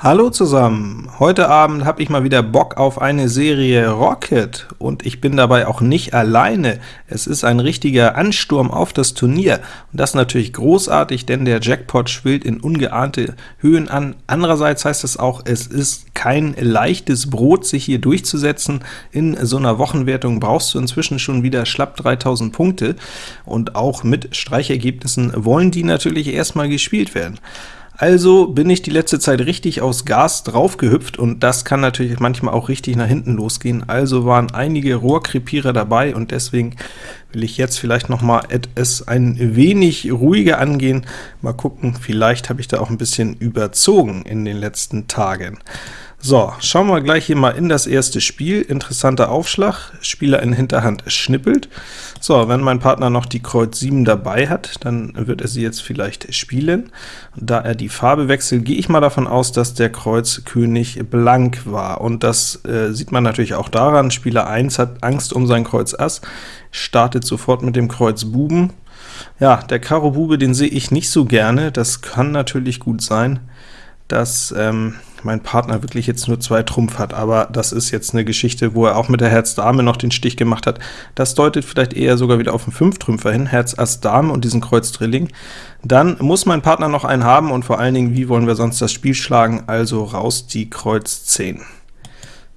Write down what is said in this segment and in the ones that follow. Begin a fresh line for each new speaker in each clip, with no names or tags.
Hallo zusammen! Heute Abend habe ich mal wieder Bock auf eine Serie Rocket, und ich bin dabei auch nicht alleine. Es ist ein richtiger Ansturm auf das Turnier, und das natürlich großartig, denn der Jackpot schwillt in ungeahnte Höhen an. Andererseits heißt es auch, es ist kein leichtes Brot, sich hier durchzusetzen. In so einer Wochenwertung brauchst du inzwischen schon wieder schlapp 3000 Punkte, und auch mit Streichergebnissen wollen die natürlich erstmal gespielt werden. Also bin ich die letzte Zeit richtig aus Gas draufgehüpft, und das kann natürlich manchmal auch richtig nach hinten losgehen. Also waren einige Rohrkrepierer dabei, und deswegen will ich jetzt vielleicht noch mal es ein wenig ruhiger angehen. Mal gucken, vielleicht habe ich da auch ein bisschen überzogen in den letzten Tagen. So, schauen wir gleich hier mal in das erste Spiel. Interessanter Aufschlag, Spieler in Hinterhand schnippelt. So, wenn mein Partner noch die Kreuz 7 dabei hat, dann wird er sie jetzt vielleicht spielen. Da er die Farbe wechselt, gehe ich mal davon aus, dass der Kreuz König blank war. Und das äh, sieht man natürlich auch daran, Spieler 1 hat Angst um sein Kreuz Ass, startet sofort mit dem Kreuz Buben. Ja, der Karo Bube, den sehe ich nicht so gerne, das kann natürlich gut sein, dass ähm, mein Partner wirklich jetzt nur zwei Trumpf hat, aber das ist jetzt eine Geschichte, wo er auch mit der Herz-Dame noch den Stich gemacht hat. Das deutet vielleicht eher sogar wieder auf einen Fünftrümpfer hin, Herz Ass Dame und diesen Kreuz Drilling. Dann muss mein Partner noch einen haben, und vor allen Dingen, wie wollen wir sonst das Spiel schlagen? Also raus die Kreuz 10.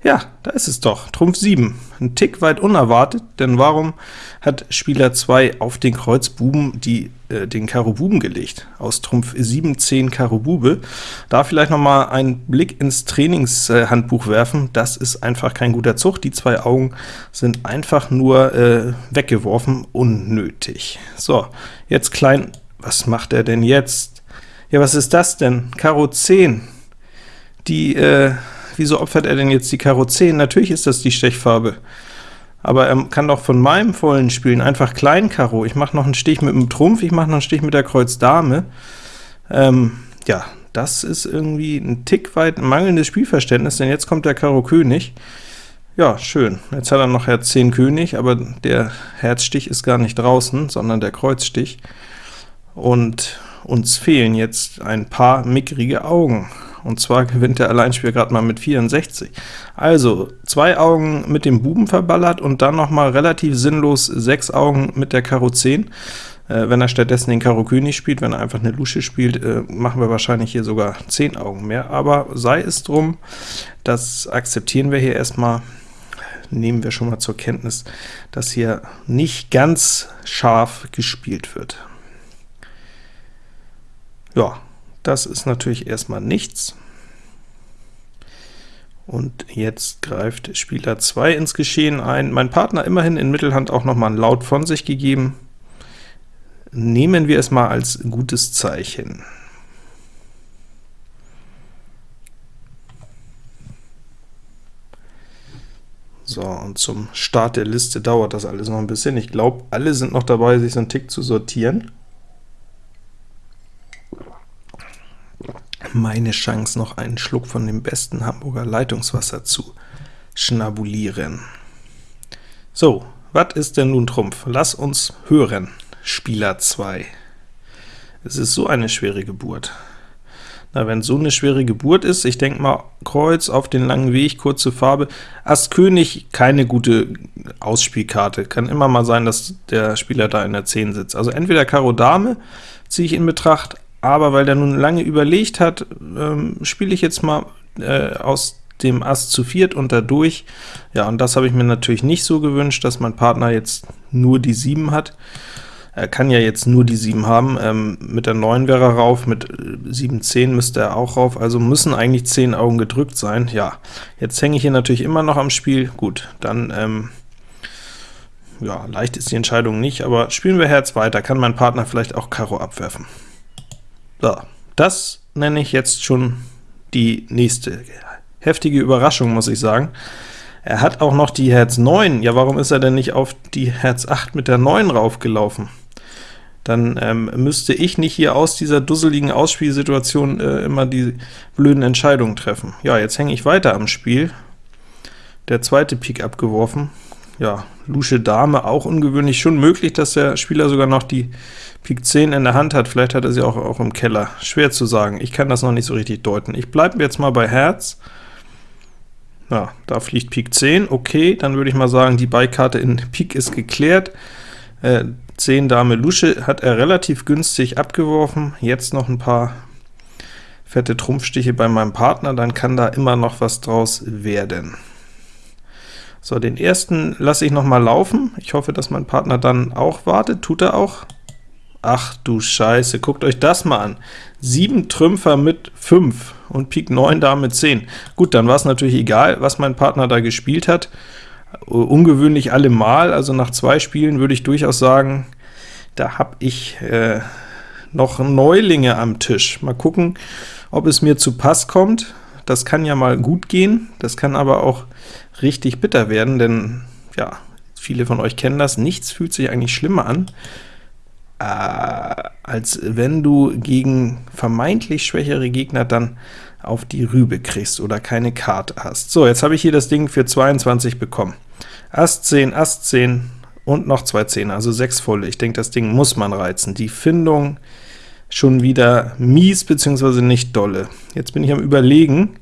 Ja, da ist es doch, Trumpf 7. Ein Tick weit unerwartet, denn warum hat Spieler 2 auf den Kreuz Buben die, äh, den Karo Buben gelegt? Aus Trumpf 7, 10 Karo Bube. Da vielleicht noch mal einen Blick ins Trainingshandbuch werfen. Das ist einfach kein guter Zug. Die zwei Augen sind einfach nur äh, weggeworfen, unnötig. So, jetzt klein, was macht er denn jetzt? Ja, was ist das denn? Karo 10. Die, äh, wieso opfert er denn jetzt die Karo 10? Natürlich ist das die Stechfarbe. Aber er kann doch von meinem vollen spielen, einfach Klein Karo. Ich mache noch einen Stich mit dem Trumpf, ich mache noch einen Stich mit der Kreuz Dame. Ähm, ja, das ist irgendwie ein Tick weit mangelndes Spielverständnis, denn jetzt kommt der Karo König. Ja, schön. Jetzt hat er noch Herz 10 König, aber der Herzstich ist gar nicht draußen, sondern der Kreuzstich. Und uns fehlen jetzt ein paar mickrige Augen und zwar gewinnt der Alleinspieler gerade mal mit 64. Also, zwei Augen mit dem Buben verballert und dann noch mal relativ sinnlos sechs Augen mit der Karo 10. Äh, wenn er stattdessen den Karo König spielt, wenn er einfach eine Lusche spielt, äh, machen wir wahrscheinlich hier sogar 10 Augen mehr, aber sei es drum, das akzeptieren wir hier erstmal, nehmen wir schon mal zur Kenntnis, dass hier nicht ganz scharf gespielt wird. Ja, das ist natürlich erstmal nichts. Und jetzt greift Spieler 2 ins Geschehen ein. Mein Partner immerhin in Mittelhand auch noch mal ein Laut von sich gegeben. Nehmen wir es mal als gutes Zeichen. So, und zum Start der Liste dauert das alles noch ein bisschen. Ich glaube, alle sind noch dabei, sich so einen Tick zu sortieren. Meine Chance, noch einen Schluck von dem besten Hamburger Leitungswasser zu schnabulieren. So, was ist denn nun Trumpf? Lass uns hören, Spieler 2. Es ist so eine schwere Geburt. Na, wenn so eine schwere Geburt ist, ich denke mal, Kreuz auf den langen Weg, kurze Farbe, Ass König, keine gute Ausspielkarte. Kann immer mal sein, dass der Spieler da in der 10 sitzt. Also entweder Karo Dame ziehe ich in Betracht, aber weil der nun lange überlegt hat, ähm, spiele ich jetzt mal äh, aus dem Ass zu viert und dadurch. Ja, und das habe ich mir natürlich nicht so gewünscht, dass mein Partner jetzt nur die 7 hat. Er kann ja jetzt nur die 7 haben, ähm, mit der 9 wäre er rauf, mit 7, äh, 10 müsste er auch rauf, also müssen eigentlich 10 Augen gedrückt sein. Ja, jetzt hänge ich hier natürlich immer noch am Spiel, gut, dann, ähm, ja, leicht ist die Entscheidung nicht, aber spielen wir Herz weiter, kann mein Partner vielleicht auch Karo abwerfen. So, das nenne ich jetzt schon die nächste heftige Überraschung, muss ich sagen. Er hat auch noch die Herz 9. Ja, warum ist er denn nicht auf die Herz 8 mit der 9 raufgelaufen? Dann ähm, müsste ich nicht hier aus dieser dusseligen Ausspielsituation äh, immer die blöden Entscheidungen treffen. Ja, jetzt hänge ich weiter am Spiel. Der zweite Pik abgeworfen. Ja, Lusche Dame auch ungewöhnlich, schon möglich, dass der Spieler sogar noch die Pik 10 in der Hand hat, vielleicht hat er sie auch, auch im Keller, schwer zu sagen, ich kann das noch nicht so richtig deuten. Ich bleibe jetzt mal bei Herz, ja, da fliegt Pik 10, okay, dann würde ich mal sagen, die Beikarte in Pik ist geklärt, äh, 10 Dame Lusche hat er relativ günstig abgeworfen, jetzt noch ein paar fette Trumpfstiche bei meinem Partner, dann kann da immer noch was draus werden. So, den ersten lasse ich noch mal laufen. Ich hoffe, dass mein Partner dann auch wartet. Tut er auch? Ach du Scheiße, guckt euch das mal an. 7 Trümpfer mit 5 und Pik 9 Dame 10. Gut, dann war es natürlich egal, was mein Partner da gespielt hat. Ungewöhnlich allemal, also nach zwei Spielen würde ich durchaus sagen, da habe ich äh, noch Neulinge am Tisch. Mal gucken, ob es mir zu Pass kommt. Das kann ja mal gut gehen, das kann aber auch richtig bitter werden, denn ja, viele von euch kennen das, nichts fühlt sich eigentlich schlimmer an, äh, als wenn du gegen vermeintlich schwächere Gegner dann auf die Rübe kriegst oder keine Karte hast. So, jetzt habe ich hier das Ding für 22 bekommen. Ass 10, Ass 10 und noch zwei Zehner, also sechs volle. Ich denke, das Ding muss man reizen. Die Findung schon wieder mies, beziehungsweise nicht dolle. Jetzt bin ich am überlegen,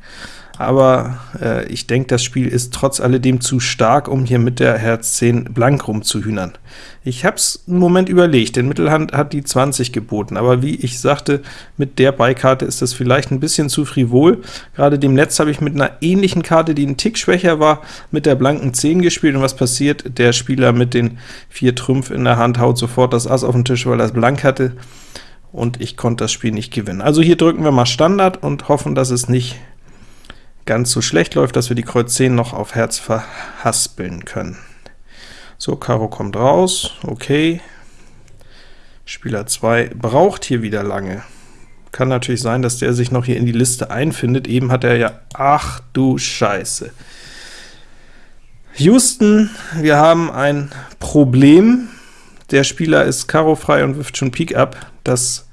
aber äh, ich denke, das Spiel ist trotz alledem zu stark, um hier mit der Herz 10 blank rumzuhühnern. Ich habe es einen Moment überlegt, denn Mittelhand hat die 20 geboten, aber wie ich sagte, mit der Beikarte ist das vielleicht ein bisschen zu frivol. Gerade dem Netz habe ich mit einer ähnlichen Karte, die ein Tick schwächer war, mit der blanken 10 gespielt, und was passiert? Der Spieler mit den vier Trümpf in der Hand haut sofort das Ass auf den Tisch, weil er es blank hatte und ich konnte das Spiel nicht gewinnen. Also hier drücken wir mal Standard und hoffen, dass es nicht ganz so schlecht läuft, dass wir die Kreuz 10 noch auf Herz verhaspeln können. So, Karo kommt raus, okay. Spieler 2 braucht hier wieder lange. Kann natürlich sein, dass der sich noch hier in die Liste einfindet. Eben hat er ja... Ach du Scheiße. Houston, wir haben ein Problem. Der Spieler ist Karo frei und wirft schon Pik ab. Das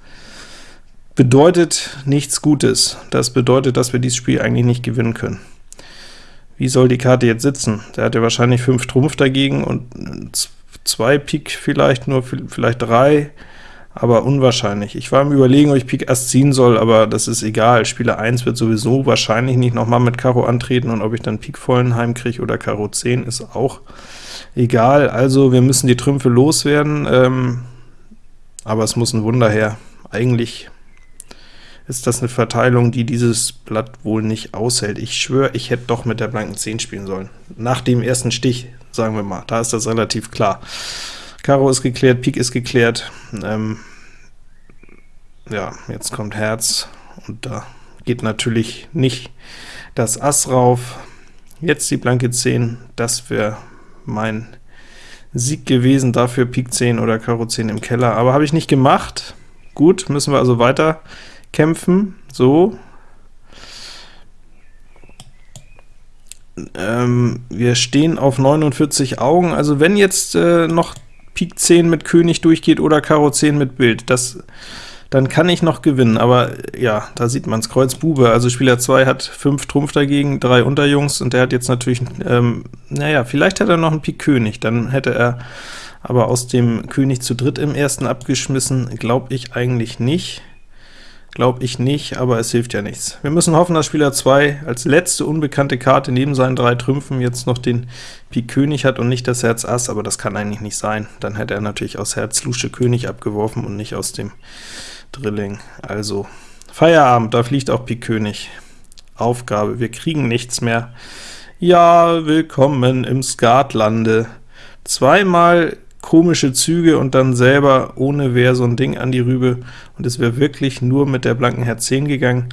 bedeutet nichts Gutes. Das bedeutet, dass wir dieses Spiel eigentlich nicht gewinnen können. Wie soll die Karte jetzt sitzen? Der hat ja wahrscheinlich 5 Trumpf dagegen und 2 Pik vielleicht, nur vielleicht 3, aber unwahrscheinlich. Ich war im Überlegen, ob ich Pik Ass ziehen soll, aber das ist egal. Spieler 1 wird sowieso wahrscheinlich nicht nochmal mit Karo antreten, und ob ich dann Pik vollen heimkriege oder Karo 10 ist auch egal. Also wir müssen die Trümpfe loswerden, ähm, aber es muss ein Wunder her. Eigentlich ist das eine Verteilung, die dieses Blatt wohl nicht aushält. Ich schwöre, ich hätte doch mit der blanken 10 spielen sollen. Nach dem ersten Stich, sagen wir mal, da ist das relativ klar. Karo ist geklärt, Pik ist geklärt. Ähm, ja, jetzt kommt Herz, und da geht natürlich nicht das Ass rauf. Jetzt die blanke 10, das wäre mein Sieg gewesen, dafür Pik 10 oder Karo 10 im Keller, aber habe ich nicht gemacht. Gut, müssen wir also weiter kämpfen, so. Ähm, wir stehen auf 49 Augen, also wenn jetzt äh, noch Pik 10 mit König durchgeht oder Karo 10 mit Bild, das dann kann ich noch gewinnen, aber ja, da sieht man es, Kreuz Bube, also Spieler 2 hat 5 Trumpf dagegen, 3 Unterjungs, und der hat jetzt natürlich, ähm, naja, vielleicht hat er noch einen Pik König, dann hätte er aber aus dem König zu dritt im ersten abgeschmissen, glaube ich eigentlich nicht. Glaube ich nicht, aber es hilft ja nichts. Wir müssen hoffen, dass Spieler 2 als letzte unbekannte Karte neben seinen drei Trümpfen jetzt noch den Pik König hat und nicht das Herz Ass, aber das kann eigentlich nicht sein. Dann hätte er natürlich aus Herz Lusche König abgeworfen und nicht aus dem Drilling. Also Feierabend, da fliegt auch Pik König. Aufgabe, wir kriegen nichts mehr. Ja, willkommen im Skatlande. Zweimal komische Züge und dann selber ohne Wehr so ein Ding an die Rübe, und es wäre wirklich nur mit der blanken Herz 10 gegangen,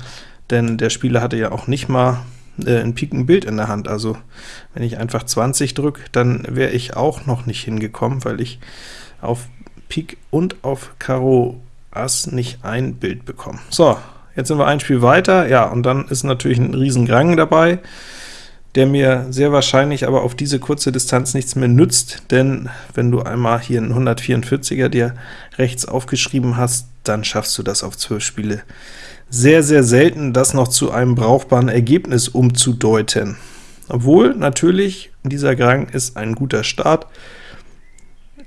denn der Spieler hatte ja auch nicht mal äh, ein Pikenbild in der Hand, also wenn ich einfach 20 drücke, dann wäre ich auch noch nicht hingekommen, weil ich auf Pik und auf Karo Ass nicht ein Bild bekomme. So, jetzt sind wir ein Spiel weiter, ja, und dann ist natürlich ein riesen Grang dabei, der mir sehr wahrscheinlich aber auf diese kurze Distanz nichts mehr nützt, denn wenn du einmal hier einen 144er dir rechts aufgeschrieben hast, dann schaffst du das auf 12 Spiele sehr, sehr selten, das noch zu einem brauchbaren Ergebnis umzudeuten. Obwohl, natürlich, dieser Gang ist ein guter Start.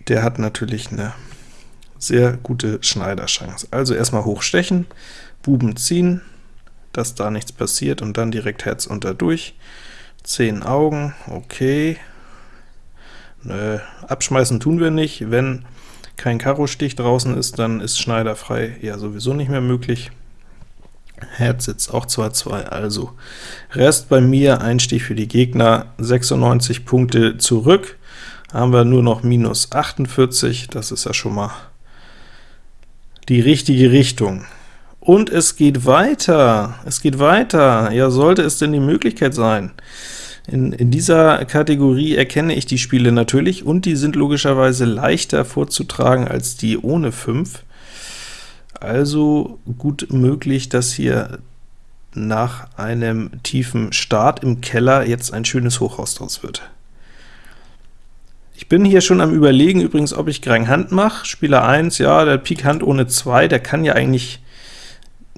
Der hat natürlich eine sehr gute Schneiderchance. Also erstmal hochstechen, Buben ziehen, dass da nichts passiert, und dann direkt Herz unter durch. 10 Augen, okay. Nö, abschmeißen tun wir nicht. Wenn kein Karo-Stich draußen ist, dann ist Schneider frei ja sowieso nicht mehr möglich. Herz sitzt auch 2-2, also Rest bei mir, ein Stich für die Gegner, 96 Punkte zurück, haben wir nur noch minus 48, das ist ja schon mal die richtige Richtung. Und es geht weiter, es geht weiter, ja sollte es denn die Möglichkeit sein. In, in, dieser Kategorie erkenne ich die Spiele natürlich, und die sind logischerweise leichter vorzutragen als die ohne 5. Also gut möglich, dass hier nach einem tiefen Start im Keller jetzt ein schönes Hochhaus draus wird. Ich bin hier schon am überlegen übrigens, ob ich Grang Hand mache. Spieler 1, ja, der Pik Hand ohne 2, der kann ja eigentlich,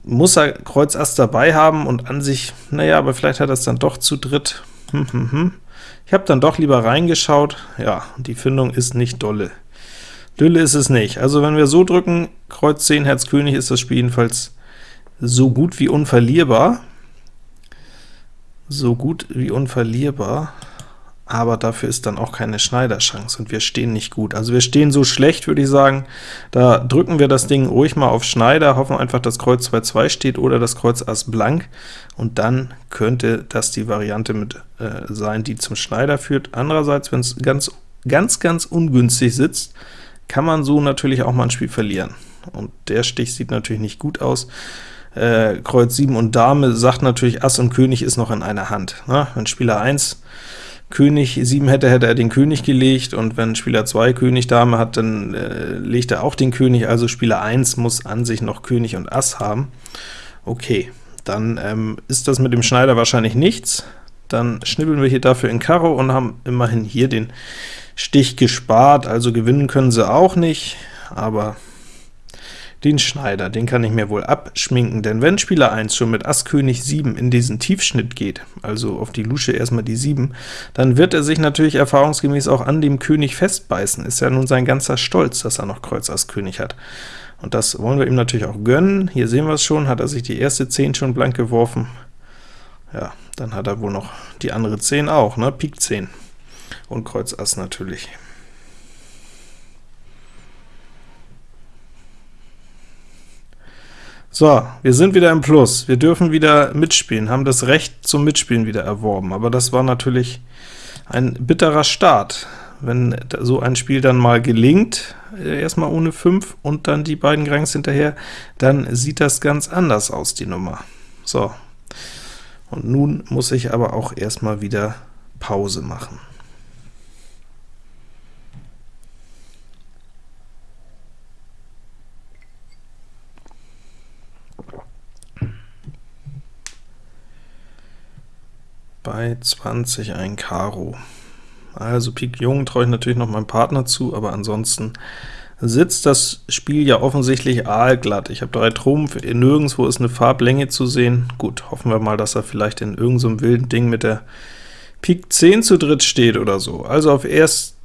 muss er Kreuz Ass dabei haben und an sich, naja, aber vielleicht hat er es dann doch zu dritt. Hm, hm, hm. Ich habe dann doch lieber reingeschaut, ja, die Findung ist nicht dolle. Dülle ist es nicht. Also wenn wir so drücken, Kreuz 10, Herz König, ist das Spiel jedenfalls so gut wie unverlierbar. So gut wie unverlierbar, aber dafür ist dann auch keine Schneiderchance, und wir stehen nicht gut. Also wir stehen so schlecht, würde ich sagen, da drücken wir das Ding ruhig mal auf Schneider, hoffen einfach, dass Kreuz 2-2 steht oder das Kreuz Ass blank, und dann könnte das die Variante mit äh, sein, die zum Schneider führt. Andererseits, wenn es ganz, ganz, ganz ungünstig sitzt, kann man so natürlich auch mal ein Spiel verlieren. Und der Stich sieht natürlich nicht gut aus. Äh, Kreuz 7 und Dame sagt natürlich, Ass und König ist noch in einer Hand. Ne? Wenn Spieler 1 König 7 hätte, hätte er den König gelegt, und wenn Spieler 2 König Dame hat, dann äh, legt er auch den König, also Spieler 1 muss an sich noch König und Ass haben. Okay, dann ähm, ist das mit dem Schneider wahrscheinlich nichts. Dann schnibbeln wir hier dafür in Karo und haben immerhin hier den Stich gespart, also gewinnen können sie auch nicht, aber den Schneider, den kann ich mir wohl abschminken, denn wenn Spieler 1 schon mit Ass König 7 in diesen Tiefschnitt geht, also auf die Lusche erstmal die 7, dann wird er sich natürlich erfahrungsgemäß auch an dem König festbeißen. Ist ja nun sein ganzer Stolz, dass er noch Kreuz Ass König hat. Und das wollen wir ihm natürlich auch gönnen. Hier sehen wir es schon, hat er sich die erste 10 schon blank geworfen. Ja, dann hat er wohl noch die andere 10 auch, ne? Pik 10 und Kreuz Ass natürlich. So, wir sind wieder im Plus. Wir dürfen wieder mitspielen, haben das Recht zum Mitspielen wieder erworben, aber das war natürlich ein bitterer Start. Wenn so ein Spiel dann mal gelingt, äh, erstmal ohne 5 und dann die beiden Grangs hinterher, dann sieht das ganz anders aus, die Nummer. So, und nun muss ich aber auch erstmal wieder Pause machen. Bei 20 ein Karo. Also Pik Jung traue ich natürlich noch meinem Partner zu, aber ansonsten sitzt das Spiel ja offensichtlich aalglatt. Ich habe drei Trumpf, nirgendwo ist eine Farblänge zu sehen. Gut, hoffen wir mal, dass er vielleicht in irgendeinem so wilden Ding mit der Pik 10 zu dritt steht oder so. Also auf erst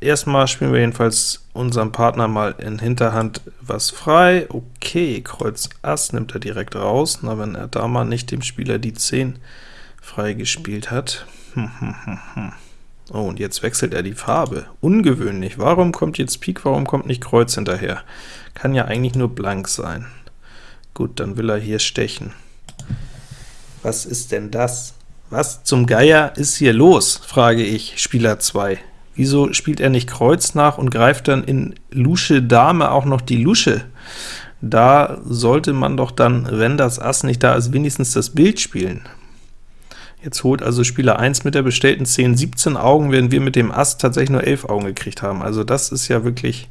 erstmal spielen wir jedenfalls unserem Partner mal in Hinterhand was frei. Okay, Kreuz Ass nimmt er direkt raus, na wenn er da mal nicht dem Spieler die 10 freigespielt hat. Oh, und jetzt wechselt er die Farbe. Ungewöhnlich. Warum kommt jetzt Pik, warum kommt nicht Kreuz hinterher? Kann ja eigentlich nur blank sein. Gut, dann will er hier stechen. Was ist denn das? Was zum Geier ist hier los, frage ich, Spieler 2. Wieso spielt er nicht Kreuz nach und greift dann in Lusche Dame auch noch die Lusche? Da sollte man doch dann, wenn das Ass nicht da ist, wenigstens das Bild spielen. Jetzt holt also Spieler 1 mit der bestellten 10 17 Augen, während wir mit dem Ass tatsächlich nur 11 Augen gekriegt haben. Also das ist ja wirklich,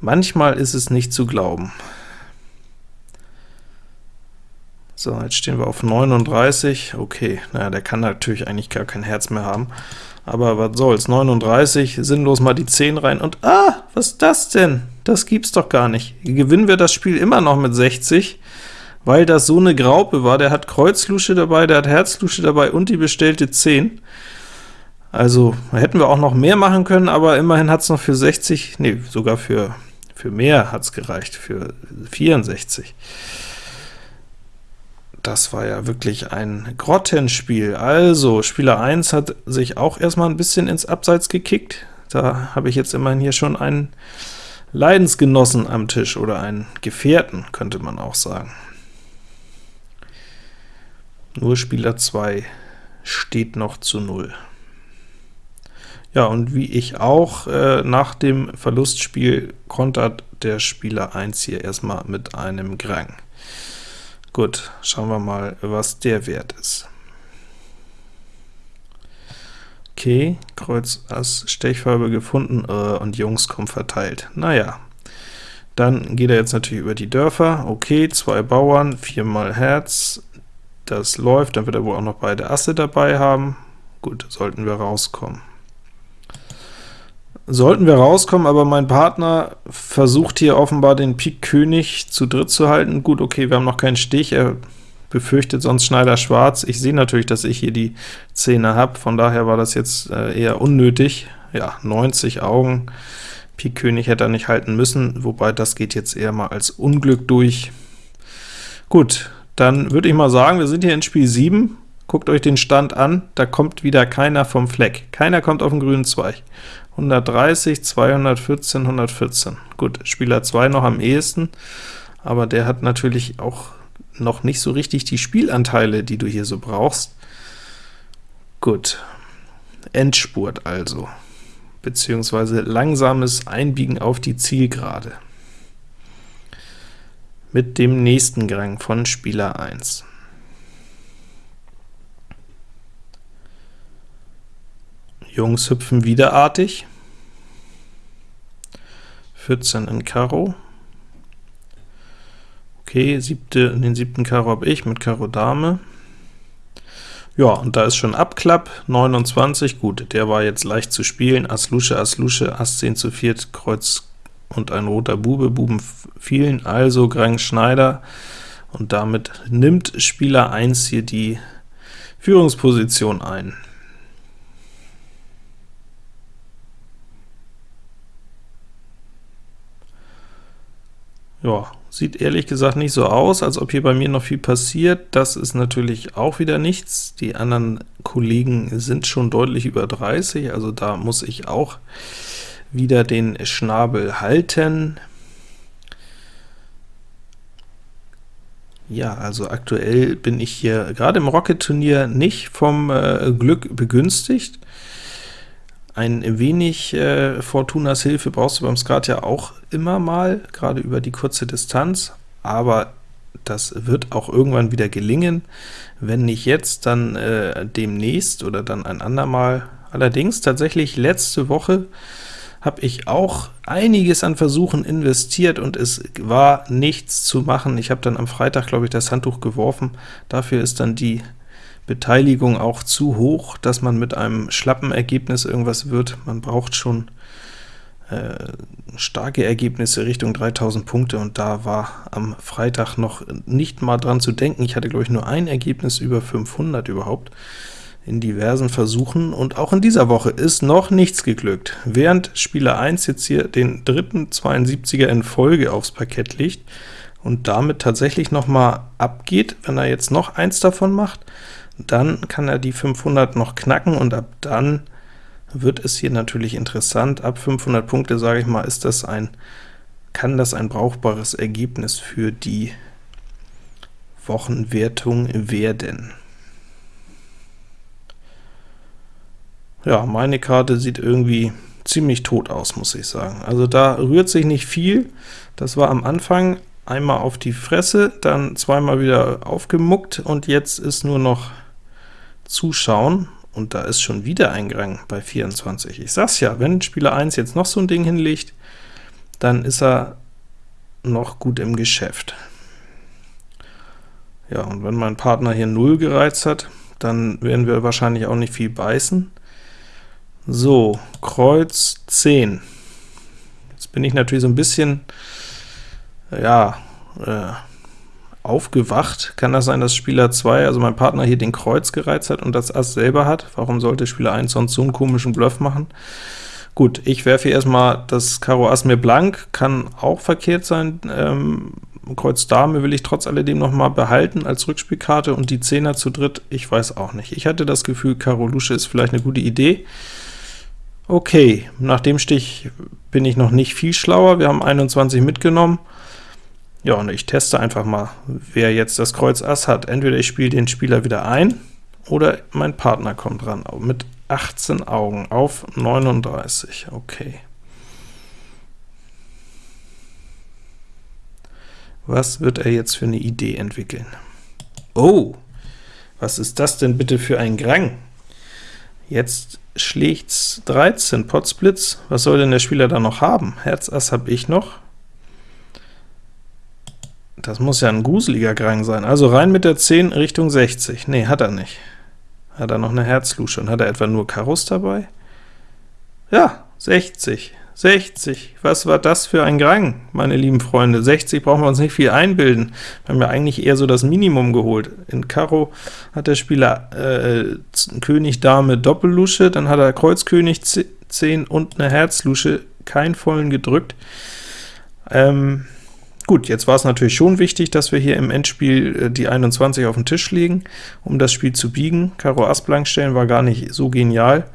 manchmal ist es nicht zu glauben. So, jetzt stehen wir auf 39, okay, naja, der kann natürlich eigentlich gar kein Herz mehr haben, aber was soll's, 39, sinnlos mal die 10 rein, und ah, was ist das denn? Das gibt's doch gar nicht. Gewinnen wir das Spiel immer noch mit 60, weil das so eine Graupe war. Der hat Kreuzlusche dabei, der hat Herzlusche dabei und die bestellte 10. Also hätten wir auch noch mehr machen können, aber immerhin hat es noch für 60, nee, sogar für, für mehr hat es gereicht, für 64. Das war ja wirklich ein Grottenspiel. Also, Spieler 1 hat sich auch erstmal ein bisschen ins Abseits gekickt. Da habe ich jetzt immerhin hier schon einen Leidensgenossen am Tisch, oder einen Gefährten, könnte man auch sagen. Nur Spieler 2 steht noch zu 0. Ja, und wie ich auch, äh, nach dem Verlustspiel kontert der Spieler 1 hier erstmal mit einem Grang. Gut, schauen wir mal, was der Wert ist. Okay, Kreuz Ass Stechfarbe gefunden äh, und Jungs kommen verteilt. Naja, dann geht er jetzt natürlich über die Dörfer. Okay, zwei Bauern, viermal Herz, das läuft, dann wird er wohl auch noch beide Asse dabei haben. Gut, sollten wir rauskommen. Sollten wir rauskommen, aber mein Partner versucht hier offenbar den Pik König zu dritt zu halten. Gut, okay, wir haben noch keinen Stich, er befürchtet sonst Schneider schwarz. Ich sehe natürlich, dass ich hier die Zähne habe, von daher war das jetzt äh, eher unnötig. Ja, 90 Augen, Pik König hätte er nicht halten müssen, wobei das geht jetzt eher mal als Unglück durch. Gut, dann würde ich mal sagen, wir sind hier in Spiel 7, guckt euch den Stand an, da kommt wieder keiner vom Fleck. Keiner kommt auf den grünen Zweig. 130, 214, 114. Gut, Spieler 2 noch am ehesten, aber der hat natürlich auch noch nicht so richtig die Spielanteile, die du hier so brauchst. Gut, Endspurt also, beziehungsweise langsames Einbiegen auf die Zielgerade mit dem nächsten Gang von Spieler 1. Jungs hüpfen wiederartig. 14 in Karo. Okay, siebte, den siebten Karo habe ich mit Karo Dame. Ja, und da ist schon Abklapp, 29, gut, der war jetzt leicht zu spielen, Ass Lusche, Ass Lusche, Ass 10 zu 4, Kreuz und ein roter Bube, Buben fielen, also Grang Schneider, und damit nimmt Spieler 1 hier die Führungsposition ein. Ja, sieht ehrlich gesagt nicht so aus, als ob hier bei mir noch viel passiert. Das ist natürlich auch wieder nichts. Die anderen Kollegen sind schon deutlich über 30, also da muss ich auch wieder den Schnabel halten. Ja, also aktuell bin ich hier gerade im Rocket-Turnier nicht vom äh, Glück begünstigt. Ein wenig äh, Fortunas Hilfe brauchst du beim Skat ja auch immer mal, gerade über die kurze Distanz, aber das wird auch irgendwann wieder gelingen. Wenn nicht jetzt, dann äh, demnächst oder dann ein andermal. Allerdings tatsächlich letzte Woche habe ich auch einiges an Versuchen investiert und es war nichts zu machen. Ich habe dann am Freitag, glaube ich, das Handtuch geworfen. Dafür ist dann die Beteiligung auch zu hoch, dass man mit einem schlappen Ergebnis irgendwas wird. Man braucht schon äh, starke Ergebnisse Richtung 3000 Punkte, und da war am Freitag noch nicht mal dran zu denken. Ich hatte, glaube ich, nur ein Ergebnis über 500 überhaupt in diversen Versuchen, und auch in dieser Woche ist noch nichts geglückt. Während Spieler 1 jetzt hier den dritten 72er in Folge aufs Parkett legt und damit tatsächlich noch mal abgeht, wenn er jetzt noch eins davon macht, dann kann er die 500 noch knacken, und ab dann wird es hier natürlich interessant. Ab 500 Punkte, sage ich mal, ist das ein, kann das ein brauchbares Ergebnis für die Wochenwertung werden. Ja, meine Karte sieht irgendwie ziemlich tot aus, muss ich sagen. Also da rührt sich nicht viel. Das war am Anfang einmal auf die Fresse, dann zweimal wieder aufgemuckt, und jetzt ist nur noch zuschauen, und da ist schon wieder ein Gang bei 24. Ich sag's ja, wenn Spieler 1 jetzt noch so ein Ding hinlegt, dann ist er noch gut im Geschäft. Ja, und wenn mein Partner hier 0 gereizt hat, dann werden wir wahrscheinlich auch nicht viel beißen. So, Kreuz 10. Jetzt bin ich natürlich so ein bisschen, ja, äh, aufgewacht. Kann das sein, dass Spieler 2, also mein Partner, hier den Kreuz gereizt hat und das Ass selber hat? Warum sollte Spieler 1 sonst so einen komischen Bluff machen? Gut, ich werfe hier erstmal das Karo Ass mir blank, kann auch verkehrt sein. Ähm, Kreuz Dame will ich trotz alledem noch mal behalten als Rückspielkarte und die Zehner zu dritt, ich weiß auch nicht. Ich hatte das Gefühl, Karo Lusche ist vielleicht eine gute Idee. Okay, nach dem Stich bin ich noch nicht viel schlauer, wir haben 21 mitgenommen. Ja, und ich teste einfach mal, wer jetzt das Kreuz Ass hat. Entweder ich spiele den Spieler wieder ein, oder mein Partner kommt ran, mit 18 Augen auf 39, okay. Was wird er jetzt für eine Idee entwickeln? Oh, was ist das denn bitte für ein Grang? Jetzt schlägt's 13, Potsblitz. Was soll denn der Spieler da noch haben? Herz Ass habe ich noch. Das muss ja ein gruseliger Grang sein. Also rein mit der 10 Richtung 60. Nee, hat er nicht. Hat er noch eine Herzlusche und hat er etwa nur Karos dabei? Ja, 60. 60, was war das für ein Grang, meine lieben Freunde? 60 brauchen wir uns nicht viel einbilden. Wir haben ja eigentlich eher so das Minimum geholt. In Karo hat der Spieler äh, König, Dame, Doppellusche, dann hat er Kreuz, König, 10 und eine Herzlusche, keinen vollen gedrückt. Ähm, gut, jetzt war es natürlich schon wichtig, dass wir hier im Endspiel äh, die 21 auf den Tisch legen, um das Spiel zu biegen. Karo Ass blank stellen war gar nicht so genial.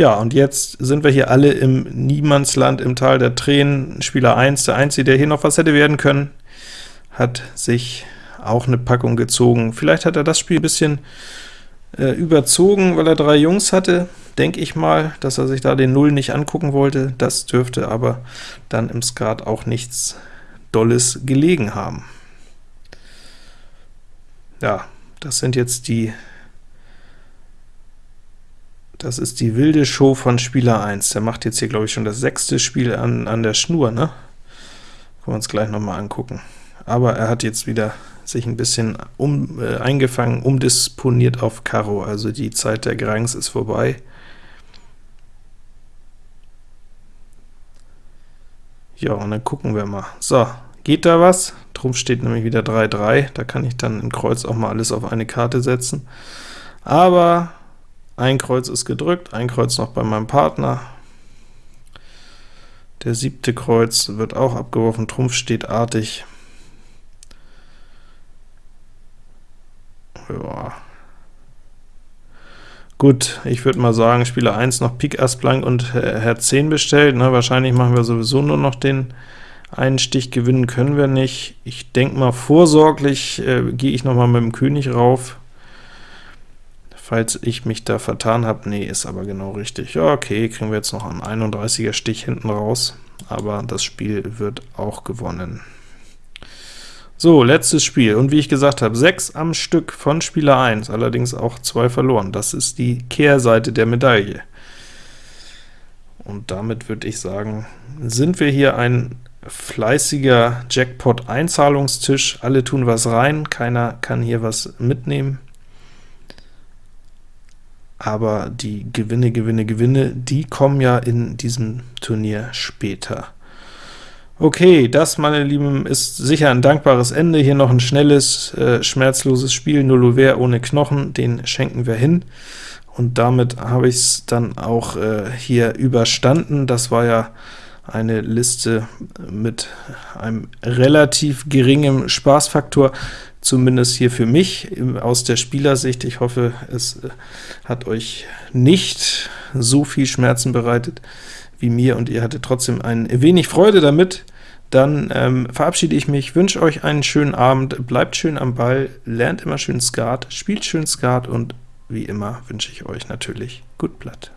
Ja, und jetzt sind wir hier alle im Niemandsland, im Tal der Tränen. Spieler 1, der Einzige, der hier noch was hätte werden können, hat sich auch eine Packung gezogen. Vielleicht hat er das Spiel ein bisschen äh, überzogen, weil er drei Jungs hatte, denke ich mal, dass er sich da den Null nicht angucken wollte. Das dürfte aber dann im Skat auch nichts Dolles gelegen haben. Ja, das sind jetzt die das ist die wilde Show von Spieler 1. Der macht jetzt hier, glaube ich, schon das sechste Spiel an, an der Schnur, ne? Können wir uns gleich noch mal angucken. Aber er hat jetzt wieder sich ein bisschen um, äh, eingefangen, umdisponiert auf Karo, also die Zeit der Grangs ist vorbei. Ja, und dann gucken wir mal. So, geht da was? Trumpf steht nämlich wieder 3-3, da kann ich dann im Kreuz auch mal alles auf eine Karte setzen. Aber ein Kreuz ist gedrückt, ein Kreuz noch bei meinem Partner. Der siebte Kreuz wird auch abgeworfen, Trumpf steht artig. Ja. Gut, ich würde mal sagen, Spieler 1 noch Pik Ass blank und Herz 10 bestellt. Ne? Wahrscheinlich machen wir sowieso nur noch den einen Stich, gewinnen können wir nicht. Ich denke mal, vorsorglich äh, gehe ich noch mal mit dem König rauf falls ich mich da vertan habe. Nee, ist aber genau richtig. Ja, okay, kriegen wir jetzt noch einen 31er Stich hinten raus, aber das Spiel wird auch gewonnen. So, letztes Spiel, und wie ich gesagt habe, 6 am Stück von Spieler 1, allerdings auch 2 verloren. Das ist die Kehrseite der Medaille. Und damit würde ich sagen, sind wir hier ein fleißiger Jackpot-Einzahlungstisch. Alle tun was rein, keiner kann hier was mitnehmen aber die Gewinne, Gewinne, Gewinne, die kommen ja in diesem Turnier später. Okay, das, meine Lieben, ist sicher ein dankbares Ende. Hier noch ein schnelles, äh, schmerzloses Spiel, Nullover ohne Knochen, den schenken wir hin. Und damit habe ich es dann auch äh, hier überstanden. Das war ja eine Liste mit einem relativ geringen Spaßfaktor zumindest hier für mich aus der Spielersicht. Ich hoffe, es äh, hat euch nicht so viel Schmerzen bereitet wie mir, und ihr hattet trotzdem ein wenig Freude damit. Dann ähm, verabschiede ich mich, wünsche euch einen schönen Abend, bleibt schön am Ball, lernt immer schön Skat, spielt schön Skat, und wie immer wünsche ich euch natürlich gut Blatt.